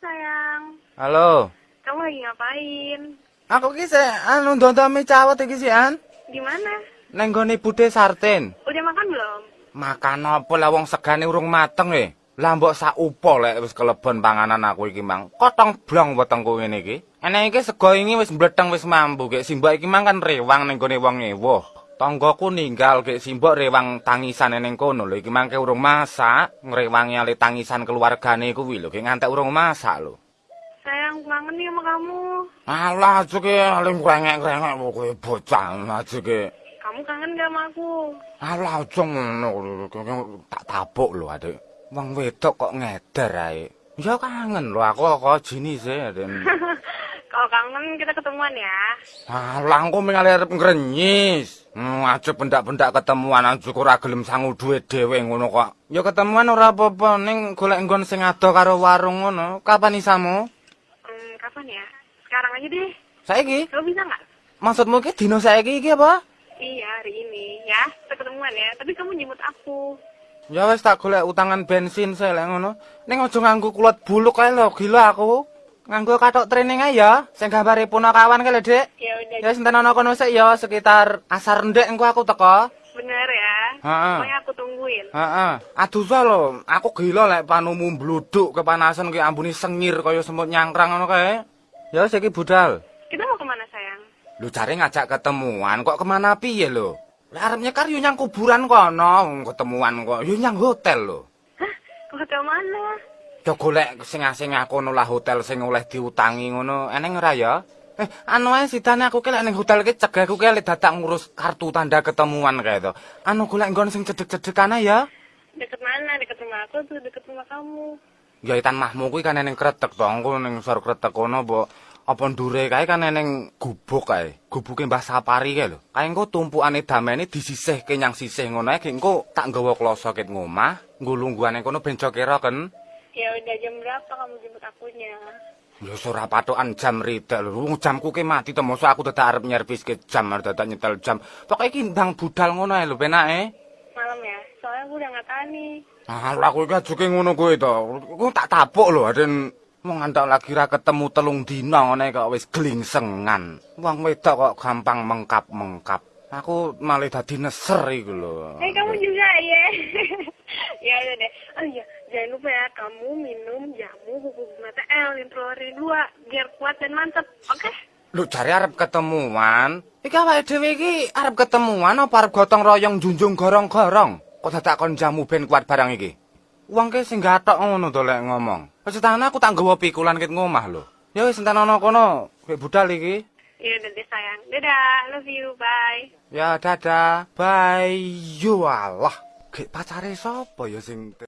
Sayang, Halo. kamu lagi ngapain? Aku ki anu ndontome cawet iki sih, An. Di mana? Neng gone Bude Sarten. Udah makan belum? Makan apa lah wong segane urung mateng e. Lah mbok sak upo lek wis kelebon panganan aku iki, Mang. Kotong blong wetengku ngene iki. Enek iki sego ini wis mbleteng wis mambu, gek simbok iki mang kan rewang ning gone wong ewuh. Tanggaku ninggal gek simbok rewang tangisan ning kono lho iki mangke urung masak, ngrewangi ale tangisan keluargane kuwi lho, gek ngantek urung masak lho. Sayang, kangen nih sama kamu. Alah, jeke aling krengek-krengek kowe bocah jeke. Kamu kangen gak sama aku? Alah, aja ngono tak tapuk lho, Adik. Wong wedok kok ngeder ae. Ya kangen lho aku kok jinis e, Den. Kalau kangen kita ketemuan ya. Alah, engko ming arep ngrenyis. Hmm, aja pendak-pendak ketemuan aja ora gelem sangu duwe dhewe ngono kok. Ya ketemuan ora apa-apa, ning golek nggon sing ado karo warung ngono. Kapan isamu? Hmm, kapan ya? Sekarang aja deh. Saiki? Kamu bisa nggak? Maksudmu ki dino saiki iki apa? Iya, hari ini ya. Kita ketemuan ya. Tapi kamu jemput aku. Ya wis tak golek utangan bensin saya lek ngono. Ning aja nganggo kulit buluk kae lho, gila aku. Nganggo katok training ae ya, sing gambare punakawan kae lho, Dik. Ya udah. Ya senten ana kono sik ya sekitar asar ndek engko aku teko. Bener ya. Heeh. Pokoknya aku tungguin. Heeh. Aduh sa lho, aku gila lek panumu bluduk kepanasan ki ambune sengir kaya semut nyangkrang ngono kae. Ya wis iki budal. Kita mau ke mana sayang? Lu cari ngajak ketemuan kok ke mana piye lho? Lah arep nyekar yo nyang kuburan kono, ketemuan kok yo nyang hotel lho. Hah? Hotel mana? Yo golek sing asing aku lah hotel sing oleh diutangi ngono. Eneng ora ya? Eh, anu ae sidane aku ki lek ning hotel ki cegah aku ki lek dadak ngurus kartu tanda ketemuan kae to. Anu golek nggon sing cedek-cedekan ae ya. Deket mana? Deket rumah aku tuh deket rumah kamu. Ya itan mahmu kuwi kan ning kretek to, engko ning sor kretek kono mbok apa ndure kae kan ning gubuk kae. Gubuke Mbah Sapari kae lho. Kae engko tumpukane damene disisihke nyang sisih ngono ae, engko tak nggawa kloso ket ngomah, nggo lungguhane kono ben kira kan. Ya udah jam berapa kamu jemput akunya? Ya ora patokan jam ridak lho. Jamku ki mati to, mosok aku dadak arep nyervis ke jam, arep dadak nyetel jam. Pokoke iki ndang budal ngono ae lho penake. Malam ya? Soalnya aku udah nggak tahan nih. Ah, kowe iki ajuke ngono kowe to. Ku tak tapuk lho, Aden. Wong antak lagi ra ketemu telung dina ngene kok wis glingsengan. Wong wedok kok gampang mengkap-mengkap. Aku malah dadi neser iku lho. Eh kamu juga ya? ya udah deh. Oh iya, jangan lupa ya kamu minum jamu bubuk mata L introlori 2 biar kuat dan mantep. Oke? Lho jare arep ketemuan. Iki awake dhewe iki arep ketemuan apa arep gotong royong junjung gorong-gorong? Kok dadak kon jamu ben kuat barang iki? Wong ki sing gatok ngono to lek ngomong. Wis tenan aku tak nggawa pikulan ket ngomah lho. Ya wis enten ana kono, kowe budal iki. Ya udah deh sayang. Dadah, love you, bye. Ya dadah. Bye. Yo Allah. Gek pacare sapa ya sing